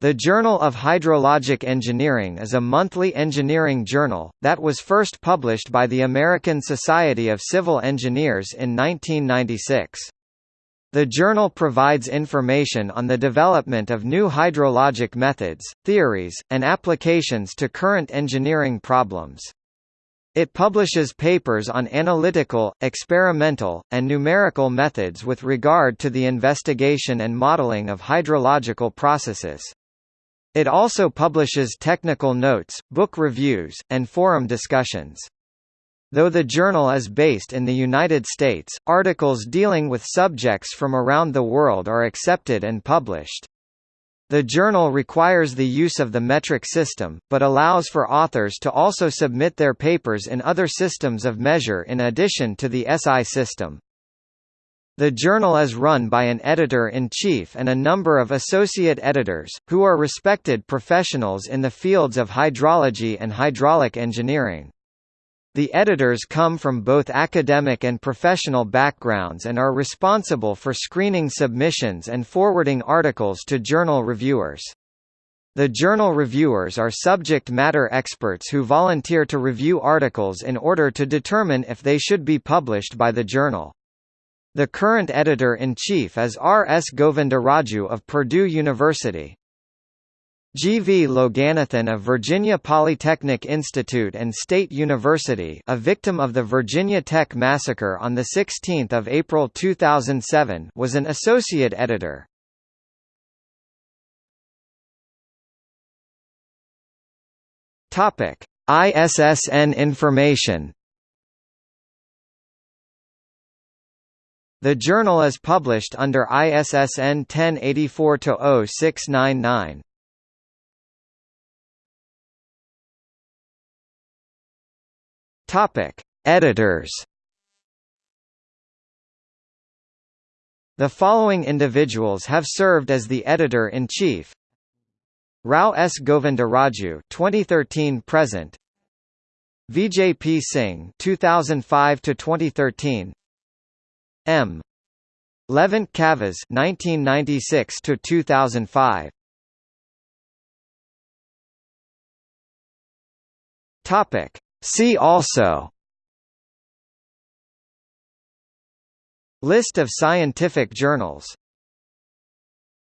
The Journal of Hydrologic Engineering is a monthly engineering journal, that was first published by the American Society of Civil Engineers in 1996. The journal provides information on the development of new hydrologic methods, theories, and applications to current engineering problems. It publishes papers on analytical, experimental, and numerical methods with regard to the investigation and modeling of hydrological processes. It also publishes technical notes, book reviews, and forum discussions. Though the journal is based in the United States, articles dealing with subjects from around the world are accepted and published. The journal requires the use of the metric system, but allows for authors to also submit their papers in other systems of measure in addition to the SI system. The journal is run by an editor-in-chief and a number of associate editors, who are respected professionals in the fields of hydrology and hydraulic engineering. The editors come from both academic and professional backgrounds and are responsible for screening submissions and forwarding articles to journal reviewers. The journal reviewers are subject matter experts who volunteer to review articles in order to determine if they should be published by the journal. The current editor-in-chief is R. S. Govindaraju of Purdue University. G. V. Loganathan of Virginia Polytechnic Institute and State University a victim of the Virginia Tech massacre on 16 April 2007 was an associate editor. ISSN information The journal is published under ISSN 1084-0699. Topic: Editors. The following individuals have served as the editor-in-chief. Rao S. Govindaraju 2013 present Vijay P. Singh 2005 to 2013 M. Levent Kavvas 1996 to 2005. Topic. See also List of scientific journals